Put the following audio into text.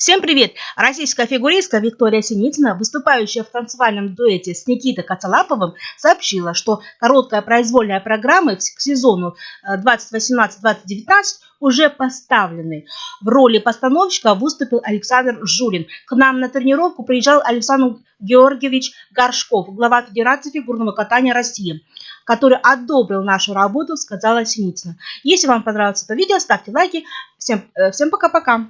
Всем привет! Российская фигуристка Виктория Синицына, выступающая в танцевальном дуэте с Никитой Коцалаповым, сообщила, что короткая произвольная программа к сезону э, 2018-2019 уже поставлены. В роли постановщика выступил Александр Жулин. К нам на тренировку приезжал Александр Георгиевич Горшков, глава Федерации фигурного катания России, который одобрил нашу работу, сказала Синицына. Если вам понравилось это видео, ставьте лайки. Всем, э, всем пока-пока.